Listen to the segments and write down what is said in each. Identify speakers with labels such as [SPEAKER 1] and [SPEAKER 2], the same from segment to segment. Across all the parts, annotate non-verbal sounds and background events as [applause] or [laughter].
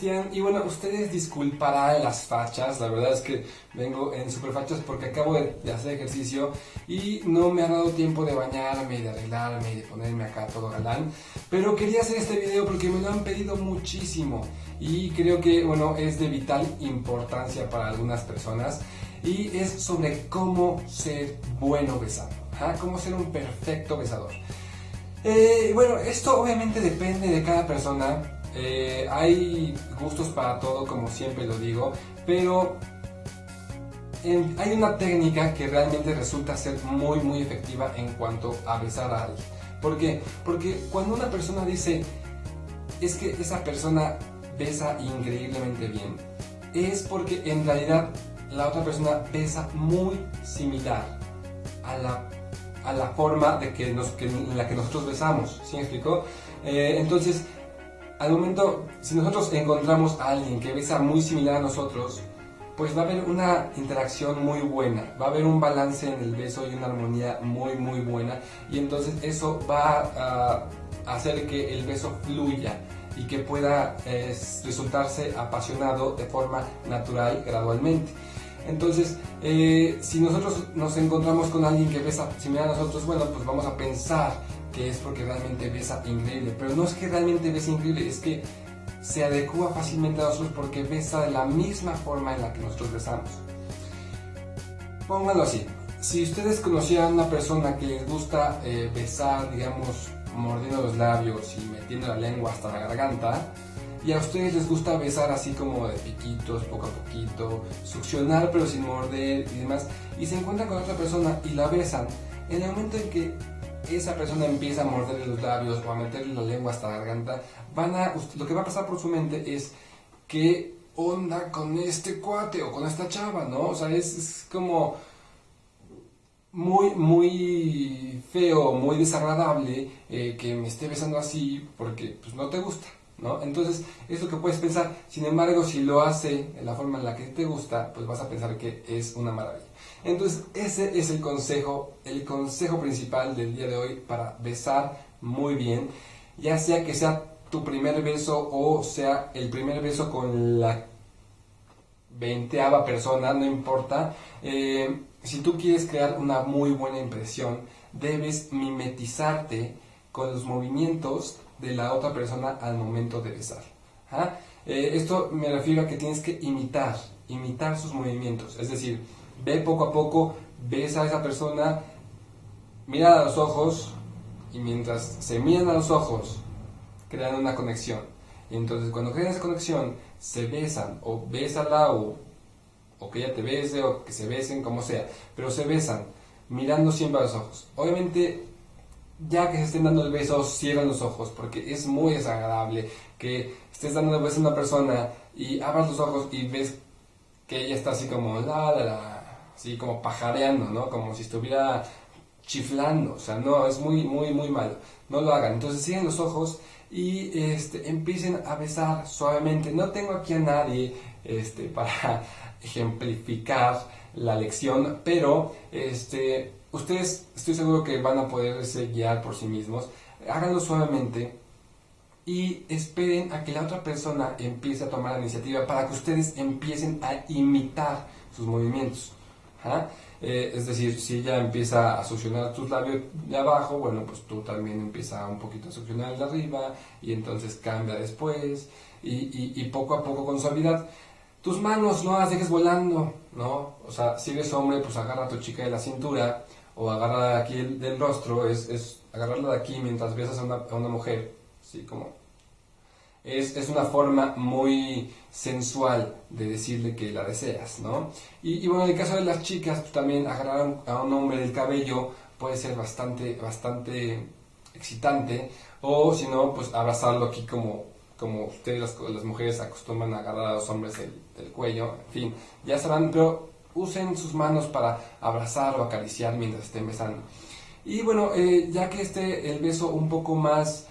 [SPEAKER 1] Y bueno, ustedes disculparán las fachas, la verdad es que vengo en super fachas porque acabo de, hacer ejercicio y no me ha dado tiempo de bañarme, de arreglarme y de ponerme acá todo galán. Pero quería hacer este video porque me lo han pedido muchísimo y creo que, bueno, es de vital importancia para algunas personas y es sobre cómo ser bueno besando, ¿ah? cómo ser un perfecto besador. Eh, bueno, esto obviamente depende de cada persona, eh, hay gustos para todo, como siempre lo digo, pero hay una técnica que realmente resulta ser muy, muy efectiva en cuanto a besar a alguien. ¿Por qué? Porque cuando una persona dice, es que esa persona besa increíblemente bien, es porque en realidad la otra persona besa muy similar a la, a la forma de que nos, en la que nosotros besamos. ¿Sí me explicó? Eh, entonces, al momento, si nosotros encontramos a alguien que besa muy similar a nosotros, pues va a haber una interacción muy buena, va a haber un balance en el beso y una armonía muy muy buena y entonces eso va a hacer que el beso fluya y que pueda resultarse apasionado de forma natural gradualmente. Entonces, eh, si nosotros nos encontramos con alguien que besa similar a nosotros, bueno, pues vamos a pensar que es porque realmente besa increíble. Pero no es que realmente besa increíble, es que se adecua fácilmente a nosotros porque besa de la misma forma en la que nosotros besamos. Pónganlo así. Si ustedes conocieran a una persona que les gusta eh, besar, digamos, mordiendo los labios y metiendo la lengua hasta la garganta, y a ustedes les gusta besar así como de piquitos, poco a poquito, succionar pero sin morder y demás, y se encuentran con otra persona y la besan, en el momento en que esa persona empieza a morderle los labios o a meterle la lengua hasta la garganta, van a, lo que va a pasar por su mente es qué onda con este cuate o con esta chava, ¿no? O sea, es, como muy, muy feo, muy desagradable eh, que me esté besando así porque pues, no te gusta. ¿No? Entonces, es lo que puedes pensar. Sin embargo, si lo hace en la forma en la que te gusta, pues vas a pensar que es una maravilla. Entonces, ese es el consejo, el consejo principal del día de hoy para besar muy bien, ya sea que sea tu primer beso o sea el primer beso con la veinteava persona, no importa. Eh, si tú quieres crear una muy buena impresión, debes mimetizarte con los movimientos de la otra persona al momento de besar. ¿ah? Eh, esto me refiero a que tienes que imitar, imitar sus movimientos. Es decir, ve poco a poco, ves a esa persona, mira a los ojos y mientras se miran a los ojos, crean una conexión. Entonces cuando crean esa conexión, se besan o bésala o, o que ella te bese o que se besen, como sea, pero se besan mirando siempre a los ojos. Obviamente ya que se estén dando el beso, cierran los ojos, porque es muy desagradable que estés dando el beso a una persona y abras los ojos y ves que ella está así como la, la, la, así como pajareando, ¿no? Como si estuviera chiflando, o sea, no, es muy, muy, muy malo, no lo hagan. Entonces cierren los ojos y este, empiecen a besar suavemente. No tengo aquí a nadie este, [laughs] para ejemplificar la lección, pero este, ustedes estoy seguro que van a poderse guiar por sí mismos. Háganlo suavemente y esperen a que la otra persona empiece a tomar la iniciativa para que ustedes empiecen a imitar sus movimientos. Eh, es decir, si ella empieza a succionar tus labios de abajo, bueno, pues tú también empieza un poquito a succionar el de arriba y entonces cambia después y, poco a poco con suavidad. Tus manos no las dejes volando, ¿no? O sea, si eres hombre, pues agarra a tu chica de la cintura o agarra aquí del rostro, es, es agarrarla de aquí mientras besas a una, a una mujer, ¿sí? Como es, una forma muy sensual de decirle que la deseas, ¿no? Y, bueno, en el caso de las chicas, pues, también agarrar a un hombre del cabello puede ser bastante, bastante excitante, o si no, pues abrazarlo aquí como, como ustedes las, mujeres acostumbran a agarrar a los hombres del, cuello, en fin, ya sabrán, pero usen sus manos para abrazar o acariciar mientras estén besando. Y bueno, eh, ya que esté el beso un poco más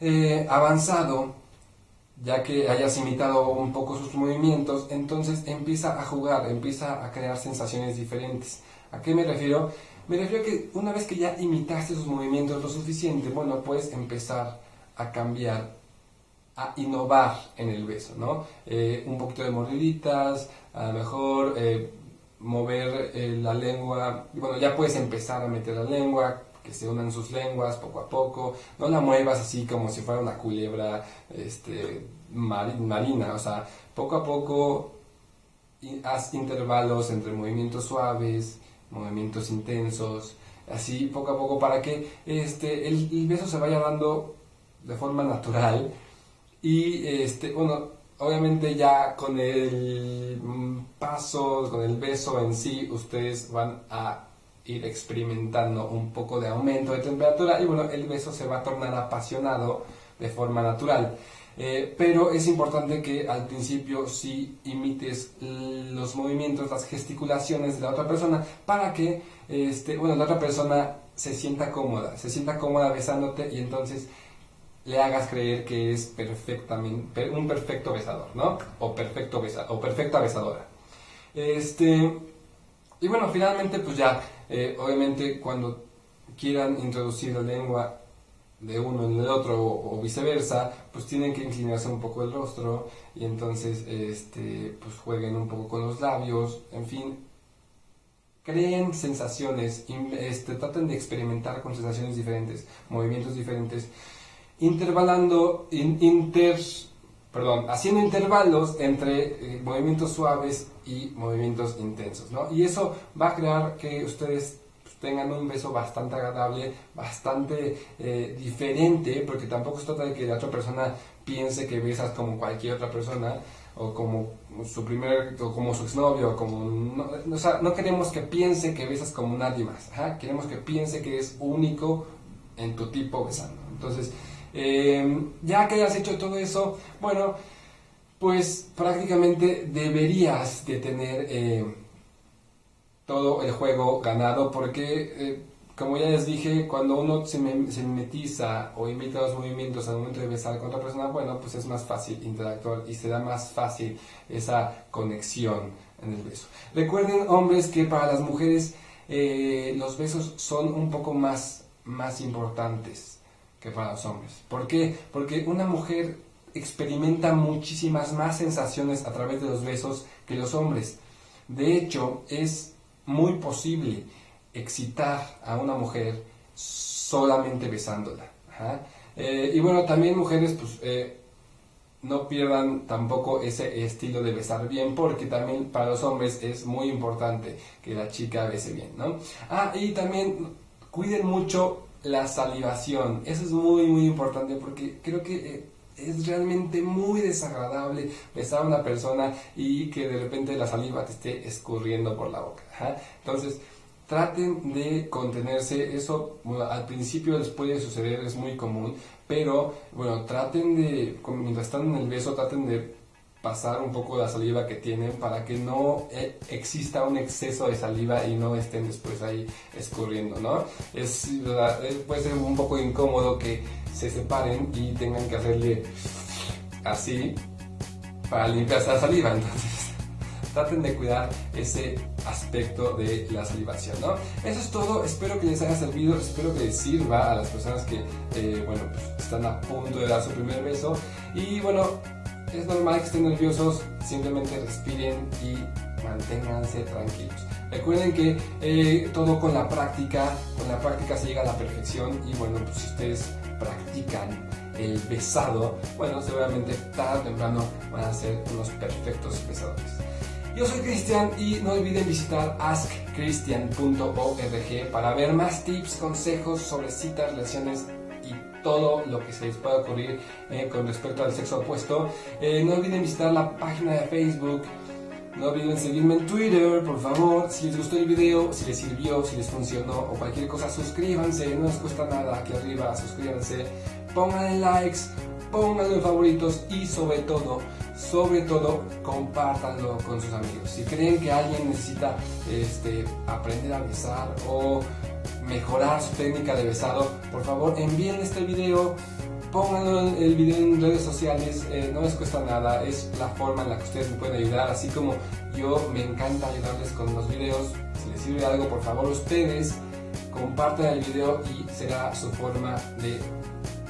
[SPEAKER 1] eh, avanzado, ya que hayas imitado un poco sus movimientos, entonces empieza a jugar, empieza a crear sensaciones diferentes. ¿A qué me refiero? Me refiero a que una vez que ya imitaste sus movimientos lo suficiente, bueno, puedes empezar a cambiar a innovar en el beso, ¿no? Eh, un poquito de mordiditas, a lo mejor eh, mover eh, la lengua, bueno, ya puedes empezar a meter la lengua, que se unan sus lenguas poco a poco, no la muevas así como si fuera una culebra este, marina, o sea, poco a poco haz intervalos entre movimientos suaves, movimientos intensos, así poco a poco para que este, el, el beso se vaya dando de forma natural y este, bueno, obviamente ya con el paso, con el beso en sí, ustedes van a ir experimentando un poco de aumento de temperatura y bueno, el beso se va a tornar apasionado de forma natural. Eh, pero es importante que al principio sí imites los movimientos, las gesticulaciones de la otra persona para que, este, bueno, la otra persona se sienta cómoda, se sienta cómoda besándote y entonces le hagas creer que es perfectamente un perfecto besador, ¿no? O perfecto besa, o perfecta besadora. Este y bueno, finalmente pues ya, eh, obviamente cuando quieran introducir la lengua de uno en el otro o, viceversa, pues tienen que inclinarse un poco el rostro y entonces este pues jueguen un poco con los labios, en fin, creen sensaciones, este, traten de experimentar con sensaciones diferentes, movimientos diferentes intervalando, inter, perdón, haciendo intervalos entre eh, movimientos suaves y movimientos intensos, ¿no? Y eso va a crear que ustedes pues, tengan un beso bastante agradable, bastante eh, diferente, porque tampoco se trata de que la otra persona piense que besas como cualquier otra persona, o como su primer, o como su exnovio, o como, no, o sea, no queremos que piense que besas como nadie más, queremos que piense que es único en tu tipo besando. Entonces, Em, ya que hayas hecho todo eso, bueno, pues prácticamente deberías de tener eh, todo el juego ganado porque, eh, como ya les dije, cuando uno se, mimetiza o imita los movimientos al momento de besar con otra persona, bueno, pues es más fácil interactuar y se da más fácil esa conexión en el beso. Recuerden, hombres, que para las mujeres eh, los besos son un poco más, más importantes que para los hombres. ¿Por qué? Porque una mujer experimenta muchísimas más sensaciones a través de los besos que los hombres. De hecho, es muy posible excitar a una mujer solamente besándola. Eh, y bueno, también mujeres, pues eh, no pierdan tampoco ese estilo de besar bien, porque también para los hombres es muy importante que la chica bese bien, ¿no? Ah, y también cuiden mucho la salivación. Eso es muy, muy importante porque creo que eh, es realmente muy desagradable besar a una persona y que de repente la saliva te esté escurriendo por la boca. Entonces, traten de contenerse. Eso al principio les puede suceder, es muy común, pero bueno, traten de, mientras están en el beso, traten de pasar un poco la saliva que tienen para que no eh, exista un exceso de saliva y no estén después ahí escurriendo, ¿no? Es, eh, puede ser un poco incómodo que se separen y tengan que hacerle así para limpiarse la saliva, [laughs] entonces traten de cuidar ese aspecto de la salivación, ¿no? Eso es todo, espero que les haya servido, espero que les sirva a las personas que, eh, bueno, pues, están a punto de dar su primer beso. Y bueno, es normal que estén nerviosos, simplemente respiren y manténganse tranquilos. Recuerden que eh, todo con la práctica, con la práctica se llega a la perfección y bueno, pues si ustedes practican el besado, bueno, seguramente tarde o temprano van a ser unos perfectos besadores. Yo soy Cristian y no olviden visitar askchristian.org para ver más tips, consejos sobre citas, relaciones todo lo que se les pueda ocurrir eh, con respecto al sexo opuesto. Eh, no olviden visitar la página de Facebook. No olviden seguirme en Twitter, por favor. Si les gustó el video, si les sirvió, si les funcionó o cualquier cosa, suscríbanse. No les cuesta nada aquí arriba, suscríbanse. Pónganle likes, pónganlo en favoritos y sobre todo, sobre todo, compártanlo con sus amigos. Si creen que alguien necesita este, aprender a besar o mejorar su técnica de besado, por favor envíen este video, pónganlo el video en redes sociales, eh, no les cuesta nada, es la forma en la que ustedes me pueden ayudar, así como yo me encanta ayudarles con los videos, si les sirve algo por favor ustedes compartan el video y será su forma de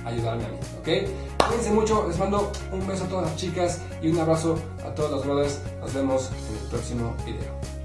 [SPEAKER 1] ayudarme a mí, ¿ok? Cuídense mucho, les mando un beso a todas las chicas y un abrazo a todos los brothers. Nos vemos en el próximo video.